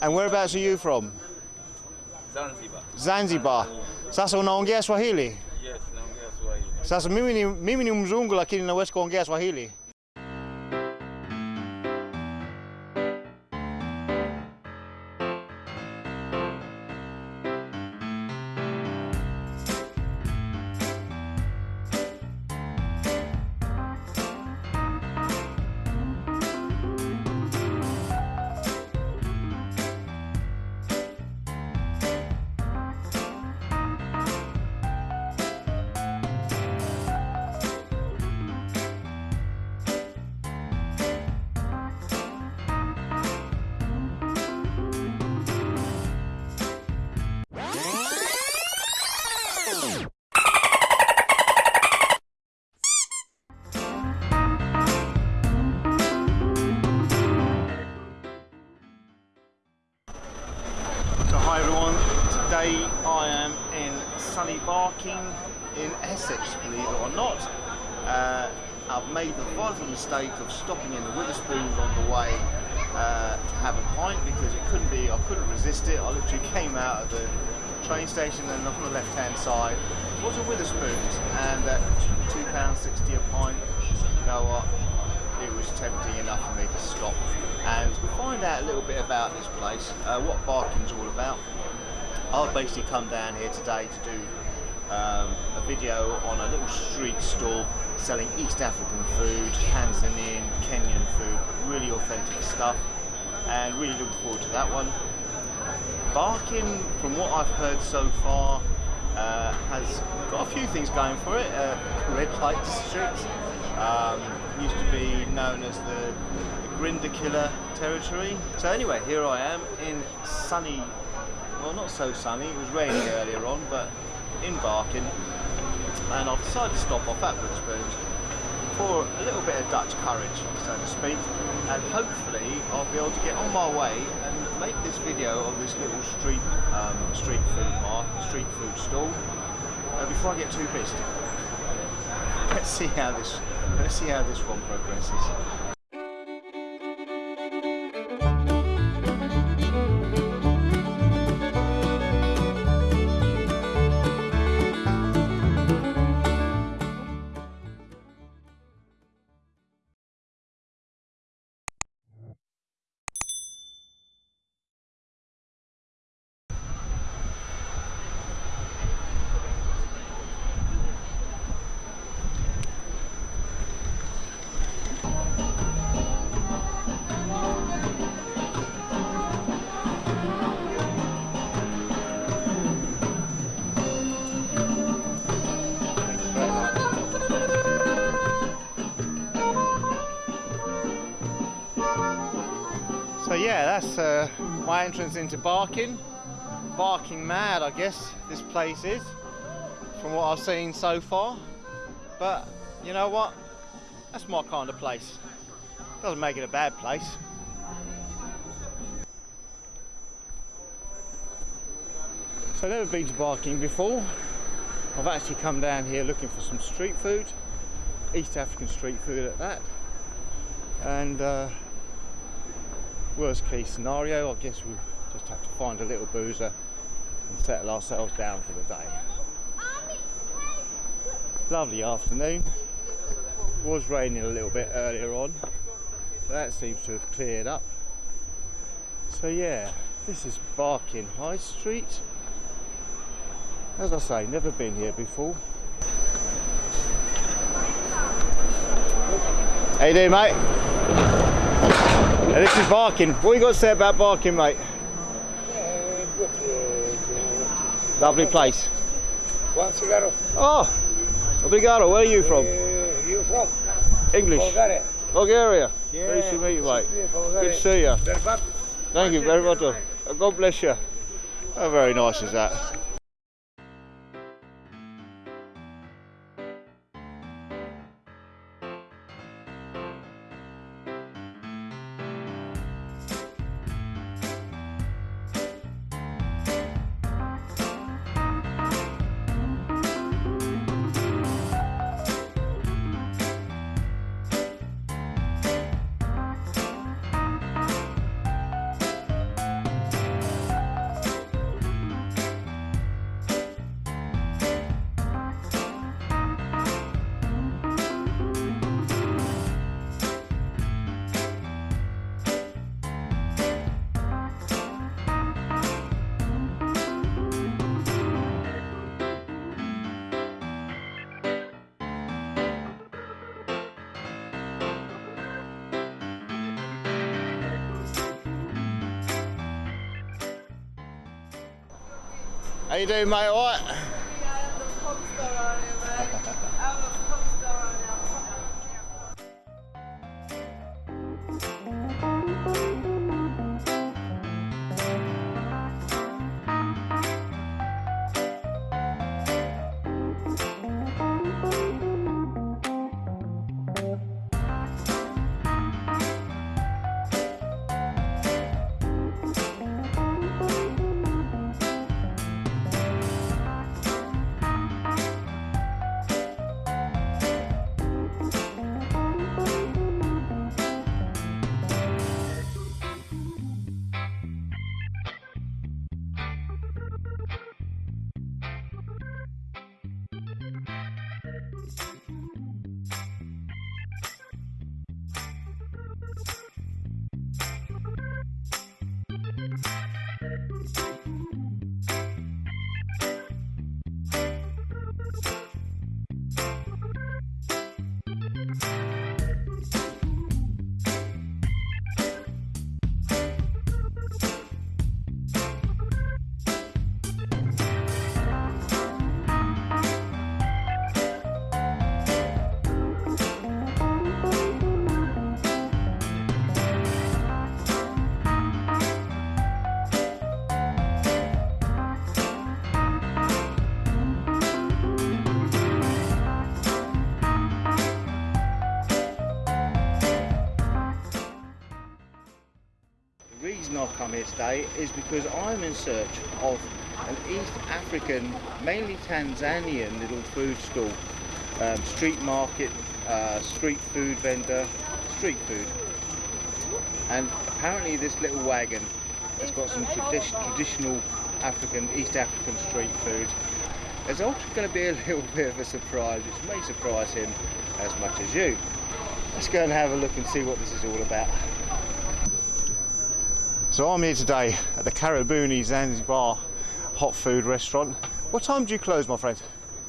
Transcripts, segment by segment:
And whereabouts are you from? Zanzibar. Zanzibar. Sasa unaongea Swahili? Yes, naongea Swahili. Sasa mimi ni, mimi ni mzungu lakini naweza kuongea Swahili. Barking in Essex, believe it or not. Uh, I've made the vital mistake of stopping in the Wetherspoons on the way uh, to have a pint because it couldn't be, I couldn't resist it. I literally came out of the train station and on the left hand side was a Wetherspoons and at £2.60 a pint, you know what, it was tempting enough for me to stop and find out a little bit about this place, uh, what Barking's all about. I've basically come down here today to do um, a video on a little street stall selling East African food, Tanzanian, Kenyan food, really authentic stuff and really looking forward to that one. Barking, from what I've heard so far, uh, has got a few things going for it. Uh, red light district um, used to be known as the, the Grindr Killer territory. So anyway, here I am in sunny, well not so sunny, it was raining earlier on, but in Barking. And I've decided to stop off at Wetherspoons for a little bit of Dutch courage, so to speak, and hopefully I'll be able to get on my way and make this video of this little street um, street food market, street food stall uh, before I get too busy. Let's see how this let's see how this one progresses. So yeah, that's uh, my entrance into Barking. Barking mad, I guess this place is, from what I've seen so far. But you know what? That's my kind of place. Doesn't make it a bad place. So I've never been to Barking before. I've actually come down here looking for some street food, East African street food at that. And uh, worst case scenario, I guess we just have to find a little boozer and settle ourselves down for the day. Lovely afternoon. Was raining a little bit earlier on, but that seems to have cleared up. So yeah, this is Barking High Street. As I say, never been here before. How you doing, mate? Now, this is Barking. What you got to say about Barking, mate? Lovely place. One cigarro. Oh, obrigado. Where are you from? Uh, you from English. Bulgaria? Bulgaria. Yeah. Nice to meet you, mate. Good to see you. Thank you very much. Uh, God bless you. How very nice is that? How you doing, mate? All right? Here today is because I'm in search of an East African, mainly Tanzanian little food stall, um, street market, uh, street food vendor, street food. And apparently this little wagon has got some tradi- traditional African, East African street food. There's also going to be a little bit of a surprise, which may surprise him as much as you. Let's go and have a look and see what this is all about. So I'm here today at the Karibuni Zanzibar hot food restaurant. What time do you close, my friend?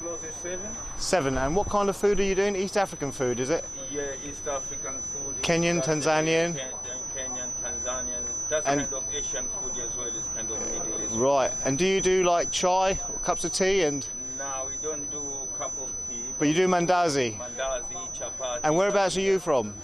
Close at seven. Seven. And what kind of food are you doing? East African food, is it? Yeah, East African food. Kenyan, Tanzanian? Ken- Kenyan, Tanzanian. That's And- kind of Asian food as well. It's kind of Middle East. Right. And do you do like chai, or cups of tea, and Now we don't do cup of tea. but you do mandazi? Mandazi, chapati. And whereabouts are you from?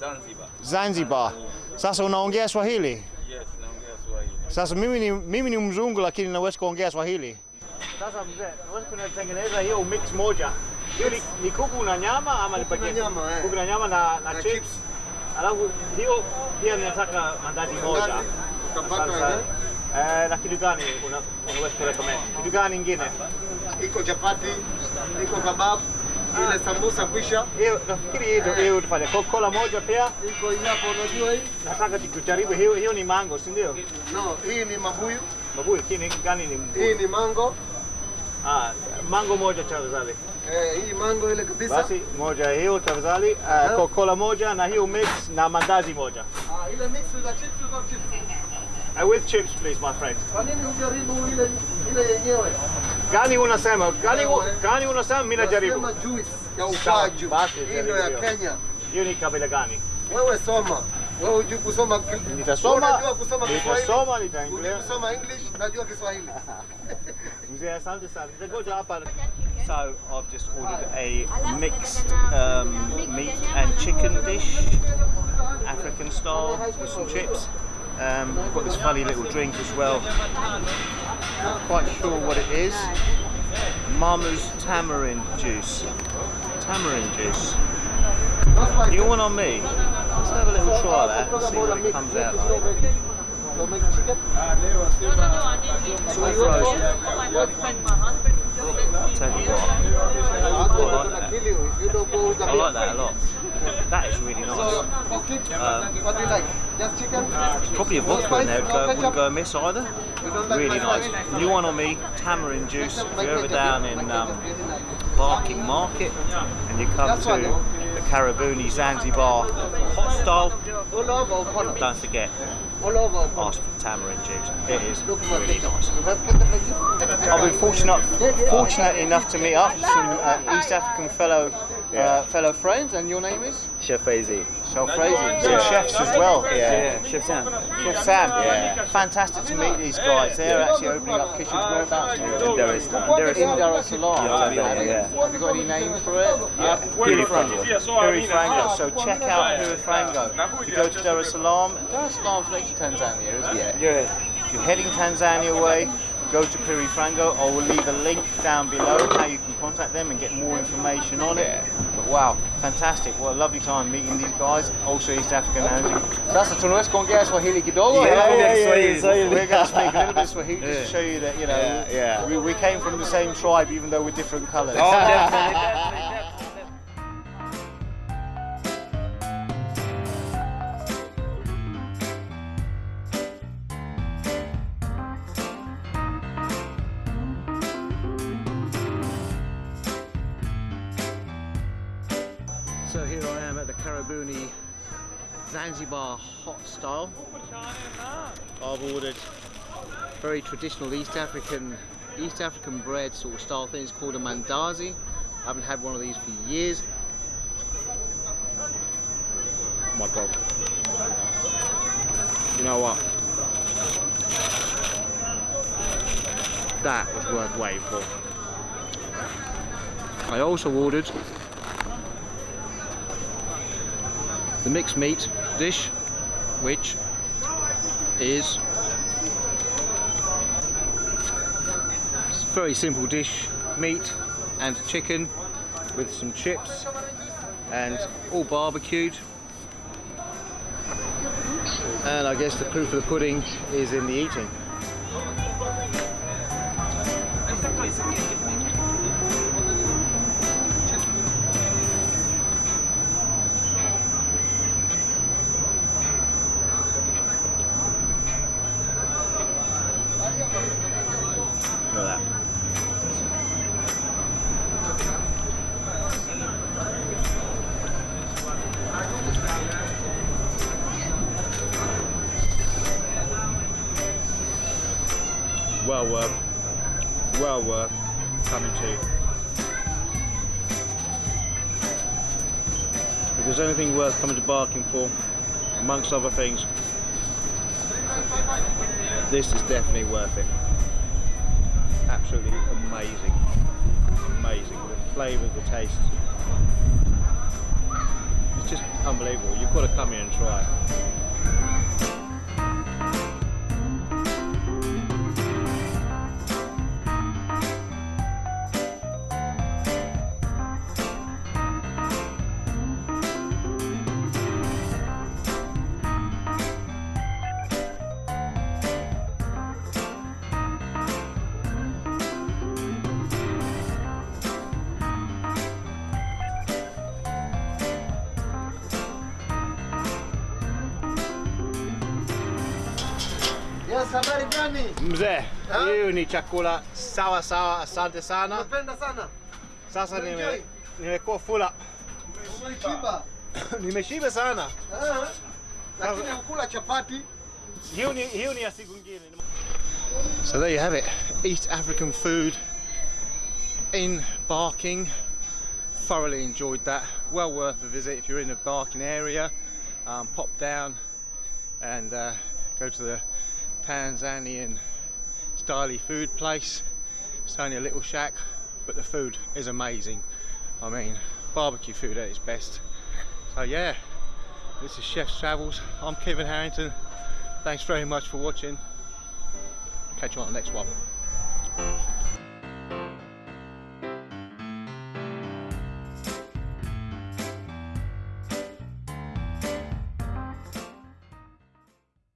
Zanzibar. Zanzibar. Sasa unaongea Swahili? Yes, naongea Swahili. Sasa mimi ni, mimi ni mzungu lakini naweza kuongea Swahili. Sasa mzee, naweza kunatengeneza hiyo mix moja. Hiyo ni, ni kuku na nyama ama ni nyama, eh. Kuku na nyama na, na, Na chips. chips. Alafu hiyo pia ninataka mandazi moja. Sasa, eh? eh, na kitu gani unaweza kurecommend? Kitu gani ingine? Iko chapati, iko kebab, ile sambusa kwisha. Hiyo nafikiri hiyo ndio- hiyo tufanye. Coca-Cola moja pia. Iko hapo, unajua hii? Nataka tukujaribu hiyo hiyo ni mango, si ndio? No, hii ni mabuyu, Mabuyu, kini gani ni mbuyu? hii ni mango. Ah, mango moja tafadhali. Eh, hii mango ile kabisa. Basi moja hiyo tafadhali. Uh, Coca-Cola moja na hiyo mix na mandazi moja. Ah, ile mix with the chips, with the chips. Uh, with chips please my friend. Kwa nini hujaribu ile ile yenyewe? Gani unasema? Gani, gani unasema? Mimi najaribu. Nasema juice ya Sawa, ukwaju. ndio ya. Kenya. Hiyo ni kabila gani? Wewe soma. Wewe hujui kusoma ki- Nitasoma, Unajua kusoma Kiswahili? nitasoma, Hujui nitaendelea. kusoma English, najua Kiswahili. Mzee, asante sana. Nitakuja hapa. So I've just ordered a mixed um, meat and chicken dish, African style, with some chips. Um, I've got this funny little drink as well. Not quite sure what it is. Mama's tamarind juice. Tamarind juice. You want on me? Let's have a little try that and see what it comes out like. So make chicken. It's all frozen. I'll tell you what, Husband like that. kill you if you don't go with I like that a lot. That is really nice. Um, what do you like? Just chicken? Probably a vodka in there would go, wouldn't go amiss either. You don't like Really nice. New one on me, tamarind juice. If you're ever down in um, Barking Market and you come to the Karibuni Zanzibar hot style, All over or corner? don't forget, ask for the tamarind juice. It is really nice. You have to get the I've been fortunate, fortunate enough to meet up some uh, East African fellow uh, fellow friends, and your name is? Chef Faisy. So crazy. Some chefs as well. Yeah, Chef Sam. Chef Sam. Yeah. Fantastic to meet these guys. They're actually opening up kitchens. Whereabouts? In Dar es Salaam. Dar in Dar es Salaam. Yeah, yeah. Have you got any names for it? Yeah. Piri Frango. Piri Frango. So check out Piri Frango. If you go to Dar es Salaam, Dar es Salaam's next to Tanzania, isn't it? Yeah. Yeah. If you're heading Tanzania way, go to Piri Frango. I will leave a link down below how you can contact them and get more information on it. But wow, fantastic. What a lovely time meeting these guys. Also East African Housing. Sasa tunaweza kuongea Swahili kidogo? Yeah, yeah, yeah, yeah, Swahili. We're going to speak a little bit Swahili just to show you that, you know, Yeah, yeah. We, we came from the same tribe even though we're different colours. Oh, definitely, definitely, definitely. Very traditional East African East African bread sort of style thing. It's called a mandazi. I haven't had one of these for years. Oh my god. You know what? That was worth waiting for. I also ordered the mixed meat dish, which is it's a very simple dish, meat and chicken with some chips and all barbecued. And I guess the proof of the pudding is in the eating. Well worth, well worth coming to. If there's anything worth coming to Barking for, amongst other things, this is definitely worth it absolutely amazing. Amazing. The flavour, the taste. It's just unbelievable. You've got to come here and try it. Habari gani? Mzee, hiyo ni chakula sawa sawa, asante sana. Napenda sana. Sasa nime nimekuwa fula, nimeshiba sana. Lakini hukula chapati. Hiyo ni hiyo ni ya siku nyingine. So there you have it, East African food in Barking. Thoroughly enjoyed that. Well worth a visit if you're in the Barking area. Um, pop down and uh, go to the Tanzanian styly food place. It's only a little shack, but the food is amazing. I mean, barbecue food at its best. So yeah, this is Chef's Travels. I'm Kevin Harrington. Thanks very much for watching. Catch you on the next one.